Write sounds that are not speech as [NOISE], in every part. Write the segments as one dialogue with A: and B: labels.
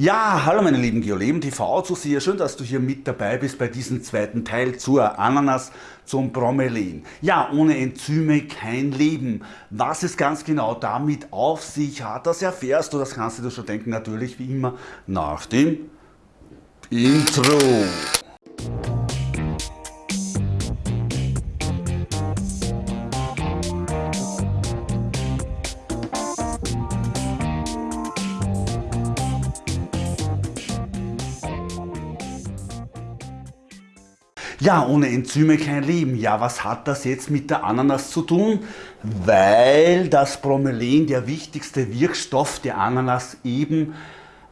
A: Ja, hallo meine lieben Geoleben TV Zuseher, schön, dass du hier mit dabei bist bei diesem zweiten Teil zur Ananas zum Bromelain. Ja, ohne Enzyme kein Leben. Was es ganz genau damit auf sich hat, das erfährst du, das kannst du dir schon denken, natürlich wie immer nach dem Intro. Ja, ohne Enzyme kein Leben. Ja, was hat das jetzt mit der Ananas zu tun? Weil das Bromelain, der wichtigste Wirkstoff der Ananas, eben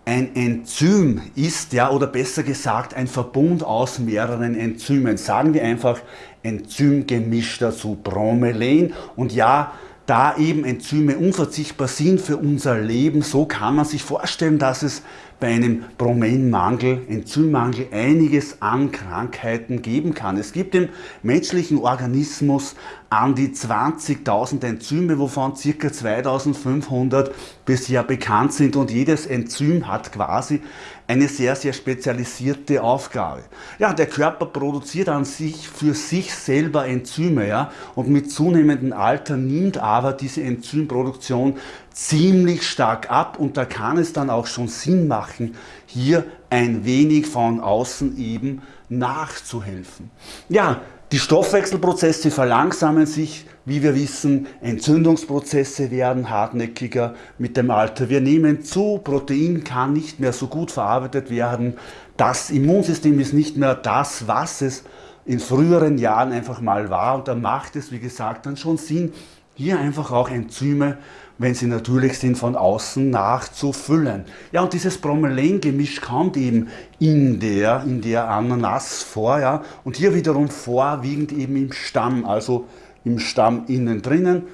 A: ein Enzym ist, ja, oder besser gesagt ein Verbund aus mehreren Enzymen. Sagen wir einfach Enzymgemisch dazu, Bromelain. Und ja, da eben Enzyme unverzichtbar sind für unser Leben, so kann man sich vorstellen, dass es bei einem Bromainmangel, Enzymmangel einiges an Krankheiten geben kann. Es gibt im menschlichen Organismus an die 20.000 Enzyme, wovon ca. 2.500 bisher bekannt sind und jedes Enzym hat quasi eine sehr, sehr spezialisierte Aufgabe. Ja, der Körper produziert an sich für sich selber Enzyme ja, und mit zunehmendem Alter nimmt aber diese Enzymproduktion ziemlich stark ab und da kann es dann auch schon Sinn machen, hier ein wenig von außen eben nachzuhelfen. Ja, die Stoffwechselprozesse verlangsamen sich, wie wir wissen, Entzündungsprozesse werden hartnäckiger mit dem Alter. Wir nehmen zu, Protein kann nicht mehr so gut verarbeitet werden, das Immunsystem ist nicht mehr das, was es in früheren Jahren einfach mal war und da macht es, wie gesagt, dann schon Sinn, hier einfach auch Enzyme, wenn sie natürlich sind, von außen nachzufüllen. Ja, und dieses Bromelain-Gemisch kommt eben in der, in der Ananas vor, ja, und hier wiederum vorwiegend eben im Stamm, also im Stamm innen drinnen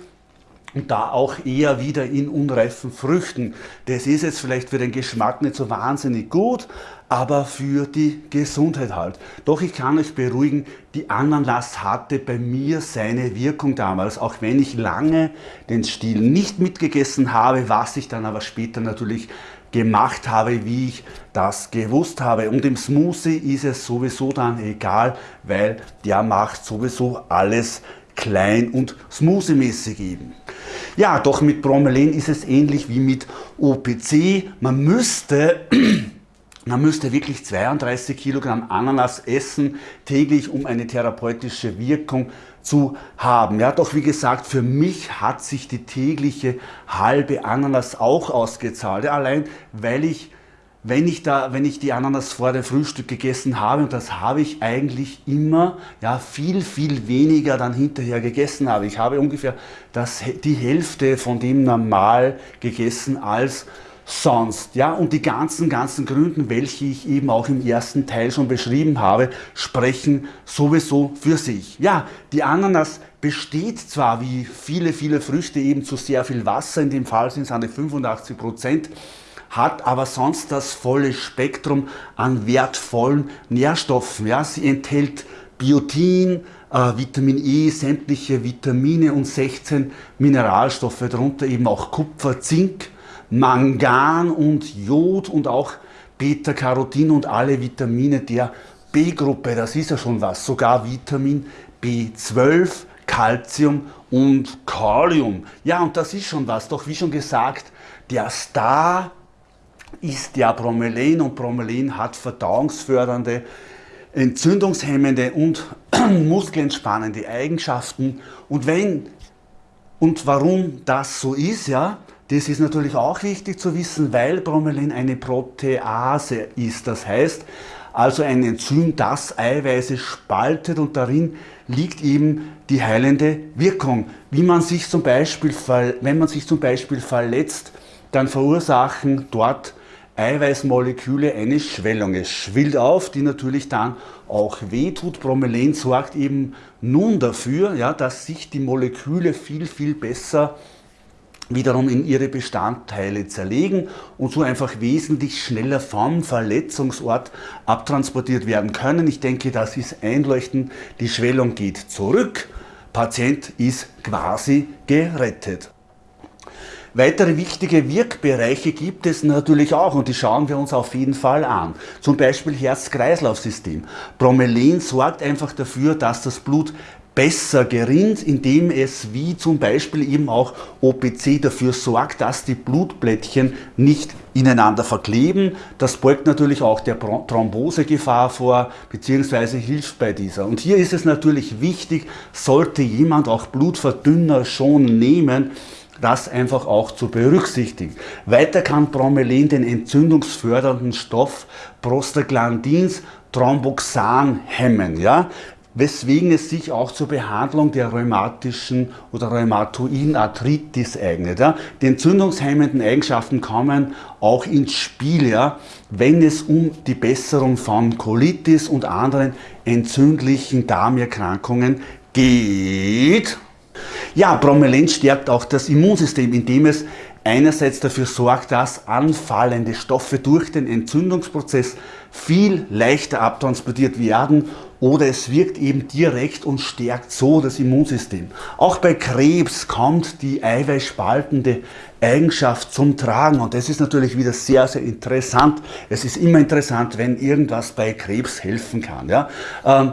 A: und da auch eher wieder in unreifen Früchten. Das ist jetzt vielleicht für den Geschmack nicht so wahnsinnig gut, aber für die Gesundheit halt. Doch ich kann euch beruhigen, die Ananas hatte bei mir seine Wirkung damals, auch wenn ich lange den Stiel nicht mitgegessen habe, was ich dann aber später natürlich gemacht habe, wie ich das gewusst habe. Und im Smoothie ist es sowieso dann egal, weil der macht sowieso alles klein und smoothie-mäßig eben. Ja, doch mit Bromelain ist es ähnlich wie mit OPC. Man müsste, [CLEARS THROAT] man müsste wirklich 32 Kilogramm Ananas essen täglich, um eine therapeutische Wirkung zu haben. Ja, doch wie gesagt, für mich hat sich die tägliche halbe Ananas auch ausgezahlt. Allein weil ich wenn ich, da, wenn ich die Ananas vor dem Frühstück gegessen habe, und das habe ich eigentlich immer, ja, viel, viel weniger dann hinterher gegessen habe. Ich habe ungefähr das, die Hälfte von dem normal gegessen als sonst. Ja, und die ganzen, ganzen Gründen, welche ich eben auch im ersten Teil schon beschrieben habe, sprechen sowieso für sich. Ja, die Ananas besteht zwar wie viele, viele Früchte eben zu sehr viel Wasser, in dem Fall sind es eine 85 Prozent, hat aber sonst das volle Spektrum an wertvollen Nährstoffen. Ja, sie enthält Biotin, äh, Vitamin E, sämtliche Vitamine und 16 Mineralstoffe, darunter eben auch Kupfer, Zink, Mangan und Jod und auch Beta-Carotin und alle Vitamine der B-Gruppe, das ist ja schon was, sogar Vitamin B12, Calcium und Kalium. Ja, und das ist schon was, doch wie schon gesagt, der Star ist ja Bromelain und Bromelain hat verdauungsfördernde, entzündungshemmende und [CLEARS THROAT] muskelentspannende Eigenschaften. Und wenn und warum das so ist, ja, das ist natürlich auch wichtig zu wissen, weil Bromelain eine Protease ist. Das heißt, also ein Enzym, das Eiweiße spaltet und darin liegt eben die heilende Wirkung. Wie man sich zum Beispiel, wenn man sich zum Beispiel verletzt, dann verursachen dort Eiweißmoleküle eine Schwellung. Es schwillt auf, die natürlich dann auch wehtut. Bromelain sorgt eben nun dafür, ja, dass sich die Moleküle viel, viel besser wiederum in ihre Bestandteile zerlegen und so einfach wesentlich schneller vom Verletzungsort abtransportiert werden können. Ich denke, das ist einleuchtend. Die Schwellung geht zurück. Patient ist quasi gerettet. Weitere wichtige Wirkbereiche gibt es natürlich auch und die schauen wir uns auf jeden Fall an. Zum Beispiel Herz-Kreislauf-System. Bromelain sorgt einfach dafür, dass das Blut besser gerinnt, indem es wie zum Beispiel eben auch OPC dafür sorgt, dass die Blutplättchen nicht ineinander verkleben. Das beugt natürlich auch der Thrombosegefahr vor, beziehungsweise hilft bei dieser. Und hier ist es natürlich wichtig, sollte jemand auch Blutverdünner schon nehmen, das einfach auch zu berücksichtigen. Weiter kann Bromelain den entzündungsfördernden Stoff Prostaglandins Thromboxan hemmen. Ja? weswegen es sich auch zur Behandlung der rheumatischen oder rheumatoiden Arthritis eignet. Ja. Die entzündungshemmenden Eigenschaften kommen auch ins Spiel, ja, wenn es um die Besserung von Colitis und anderen entzündlichen Darmerkrankungen geht. Ja, Bromelain stärkt auch das Immunsystem, indem es einerseits dafür sorgt, dass anfallende Stoffe durch den Entzündungsprozess viel leichter abtransportiert werden oder es wirkt eben direkt und stärkt so das Immunsystem. Auch bei Krebs kommt die eiweißspaltende Eigenschaft zum Tragen und das ist natürlich wieder sehr, sehr interessant. Es ist immer interessant, wenn irgendwas bei Krebs helfen kann. Ja? Ähm,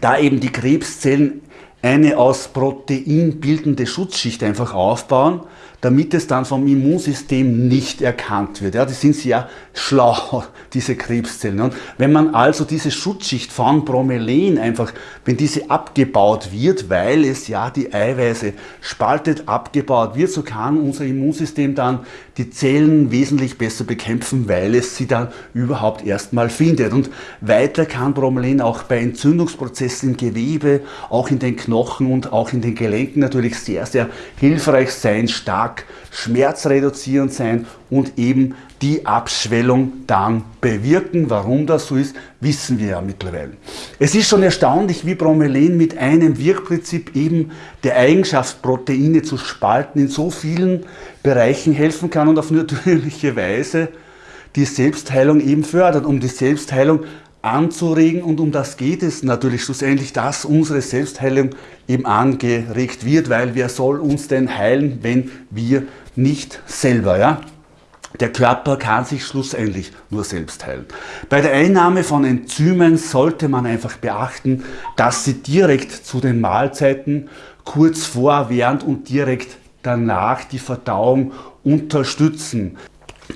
A: da eben die Krebszellen eine aus Protein bildende Schutzschicht einfach aufbauen, damit es dann vom Immunsystem nicht erkannt wird. Ja, die sind sehr schlau, [LAUGHS] diese Krebszellen. Und wenn man also diese Schutzschicht von Bromelain einfach, wenn diese abgebaut wird, weil es ja die Eiweiße spaltet, abgebaut wird, so kann unser Immunsystem dann die Zellen wesentlich besser bekämpfen, weil es sie dann überhaupt erstmal findet. Und weiter kann Bromelain auch bei Entzündungsprozessen im Gewebe, auch in den Knochen und auch in den Gelenken natürlich sehr, sehr hilfreich sein, stark stark schmerzreduzierend sein und eben die Abschwellung dann bewirken. Warum das so ist, wissen wir ja mittlerweile. Es ist schon erstaunlich, wie Bromelain mit einem Wirkprinzip eben der Eigenschaft, Proteine zu spalten, in so vielen Bereichen helfen kann und auf natürliche Weise die Selbstheilung eben fördert. Um die Selbstheilung anzuregen und um das geht es natürlich schlussendlich, dass unsere Selbstheilung eben angeregt wird, weil wer soll uns denn heilen, wenn wir nicht selber, ja? Der Körper kann sich schlussendlich nur selbst heilen. Bei der Einnahme von Enzymen sollte man einfach beachten, dass sie direkt zu den Mahlzeiten kurz vor, während und direkt danach die Verdauung unterstützen.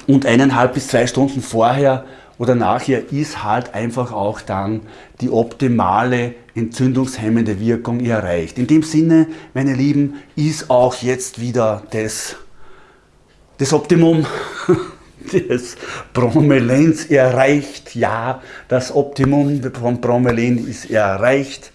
A: Und eineinhalb bis zwei Stunden vorher oder nachher ist halt einfach auch dann die optimale entzündungshemmende Wirkung erreicht. In dem Sinne, meine Lieben, ist auch jetzt wieder das, das Optimum [LAUGHS] des Bromelains erreicht. Ja, das Optimum von Bromelain ist erreicht.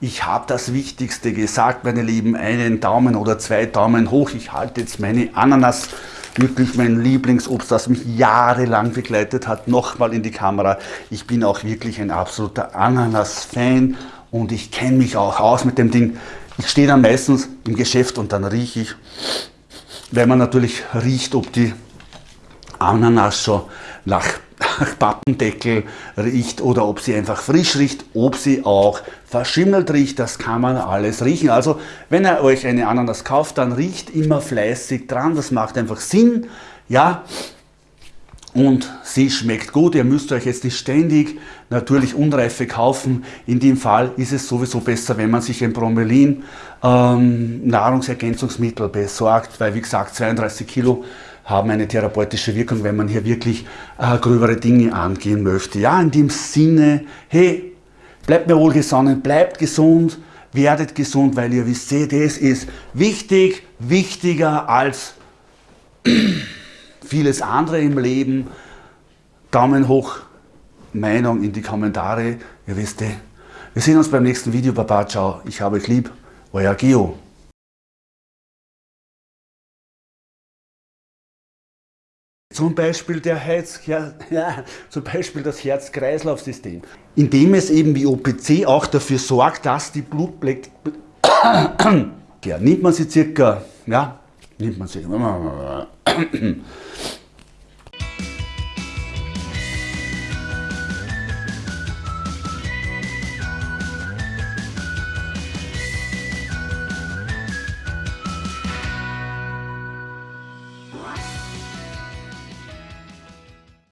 A: Ich habe das Wichtigste gesagt, meine Lieben. Einen Daumen oder zwei Daumen hoch. Ich halte jetzt meine Ananas wirklich mein Lieblingsobst, das mich jahrelang begleitet hat, nochmal in die Kamera. Ich bin auch wirklich ein absoluter Ananas-Fan und ich kenne mich auch aus mit dem Ding. Ich stehe dann meistens im Geschäft und dann rieche ich, weil man natürlich riecht, ob die Ananas schon nach [LAUGHS] Pappendeckel riecht oder ob sie einfach frisch riecht, ob sie auch verschimmelt riecht, das kann man alles riechen. Also wenn ihr euch eine Ananas kauft, dann riecht immer fleißig dran, das macht einfach Sinn, ja, und sie schmeckt gut. Ihr müsst euch jetzt nicht ständig natürlich Unreife kaufen. In dem Fall ist es sowieso besser, wenn man sich ein Bromelin ähm, Nahrungsergänzungsmittel besorgt, weil wie gesagt 32 Kilo haben eine therapeutische Wirkung, wenn man hier wirklich äh, gröbere Dinge angehen möchte. Ja, in dem Sinne, hey, bleibt mir wohlgesonnen, bleibt gesund, werdet gesund, weil ihr wisst, das ist wichtig, wichtiger als [CLEARS THROAT] vieles andere im Leben. Daumen hoch, Meinung in die Kommentare. Ihr wisst, wir sehen uns beim nächsten Video. Baba, ciao, ich habe euch lieb, euer Geo. Zum Beispiel, der Herz, ja, ja, zum Beispiel das Herz-Kreislauf-System, indem es eben wie OPC auch dafür sorgt, dass die Blutblätter, [COUGHS] ja, nimmt man sie circa, ja, nimmt man sie,